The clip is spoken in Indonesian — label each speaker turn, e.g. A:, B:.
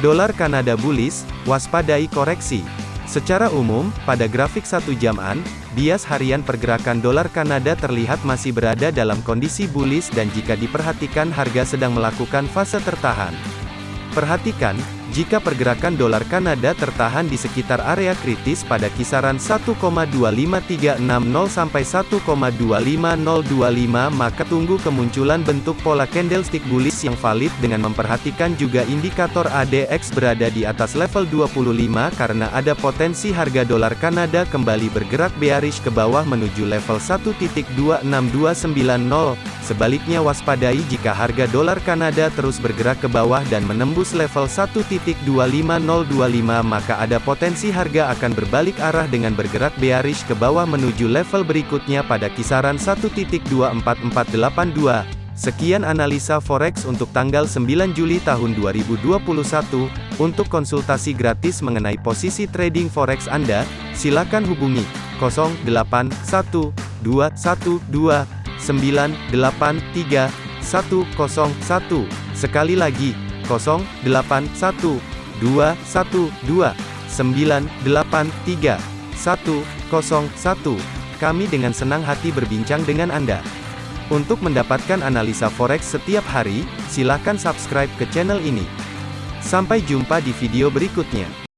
A: Dolar Kanada bullish, waspadai koreksi. Secara umum, pada grafik satu jaman, bias harian pergerakan dolar Kanada terlihat masih berada dalam kondisi bullish dan jika diperhatikan harga sedang melakukan fase tertahan. Perhatikan, jika pergerakan dolar Kanada tertahan di sekitar area kritis pada kisaran 1,25360 sampai 1,25025 maka tunggu kemunculan bentuk pola candlestick bullish yang valid dengan memperhatikan juga indikator ADX berada di atas level 25 karena ada potensi harga dolar Kanada kembali bergerak bearish ke bawah menuju level 1.26290. Sebaliknya waspadai jika harga dolar Kanada terus bergerak ke bawah dan menembus level 1. 1.25025 maka ada potensi harga akan berbalik arah dengan bergerak bearish ke bawah menuju level berikutnya pada kisaran 1.24482. Sekian analisa forex untuk tanggal 9 Juli tahun 2021. Untuk konsultasi gratis mengenai posisi trading forex Anda, silakan hubungi 081212983101. Sekali lagi 081212983101. Kami dengan senang hati berbincang dengan Anda. Untuk mendapatkan analisa forex setiap hari, silakan subscribe ke channel ini. Sampai jumpa di video berikutnya.